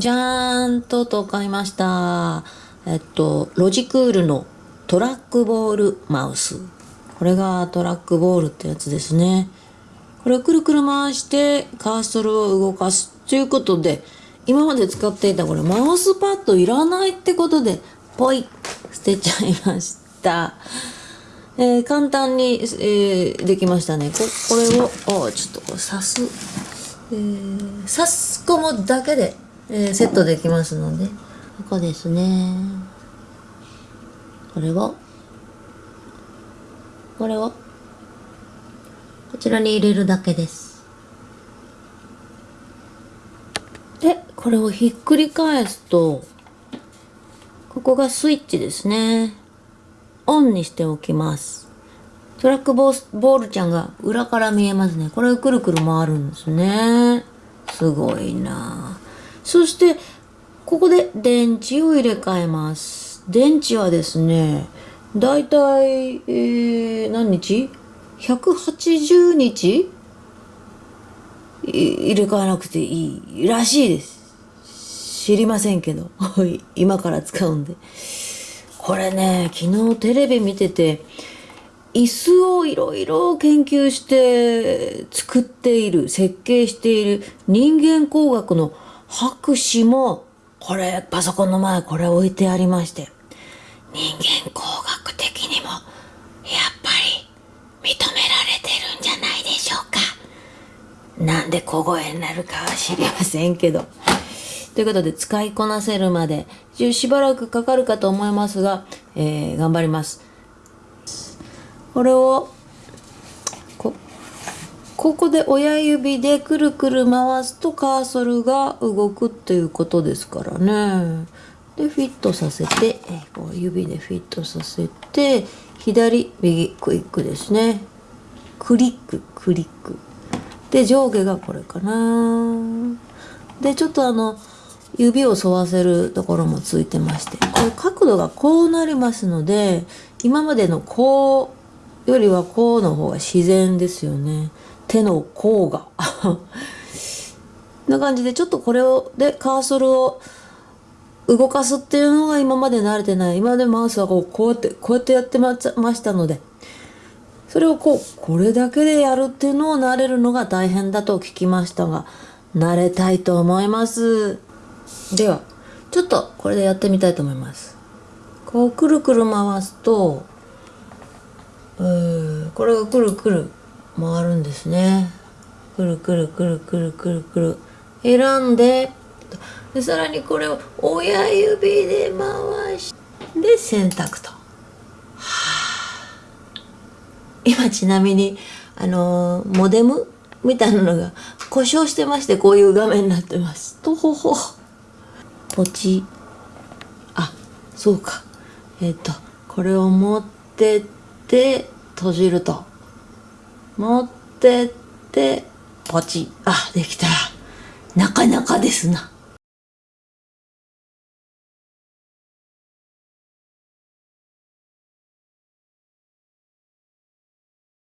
じゃーんとと買いました。えっと、ロジクールのトラックボールマウス。これがトラックボールってやつですね。これをくるくる回してカーソルを動かすということで、今まで使っていたこれマウスパッドいらないってことで、ポイ捨てちゃいました。えー簡単に、えーできましたね。ここれを、ちょっとこれ刺す。えー差し込むだけで、えーセットできますので、ここですね。これを、これを、こちらに入れるだけです。で、これをひっくり返すと、ここがスイッチですね。オンにしておきます。トラックボーボールちゃんが裏から見えますね。これをくるくる回るんですね。すごいなあそして、ここで電池を入れ替えます。電池はですね、だいたい、えー、何日 ?180 日？入れ替えなくていいらしいです。知りませんけど。今から使うんで。これね、昨日テレビ見てて、椅子をいろいろ研究して作っている、設計している人間工学の博士も、これ、パソコンの前これ置いてありまして、人間工学的にも、やっぱり認められてるんじゃないでしょうか。なんで小声になるかは知りませんけど。ということで、使いこなせるまで、しばらくかかるかと思いますが、えー頑張ります。これを、ここで親指でくるくる回すとカーソルが動くっていうことですからね。で、フィットさせて、こう指でフィットさせて、左、右、クイックですね。クリック、クリック。で、上下がこれかな。で、ちょっとあの、指を沿わせるところもついてまして、これ角度がこうなりますので、今までのこうよりはこうの方が自然ですよね。手の甲が。な感じで、ちょっとこれを、で、カーソルを動かすっていうのが今まで慣れてない。今までマウスはこう、こうやって、こうやってやってまましたので、それをこう、これだけでやるっていうのを慣れるのが大変だと聞きましたが、慣れたいと思います。では、ちょっとこれでやってみたいと思います。こう、くるくる回すと、えーこれがくるくる回るんですね。くるくるくるくるくるくる。選んで、でさらにこれを親指で回して選択と。はあ今ちなみにあのーモデムみたいなのが故障してましてこういう画面になってます。とほほ。ポチ。あそうか。えっ、とこれを持ってって。て閉じると。持ってってポチあできた。なかなかですな。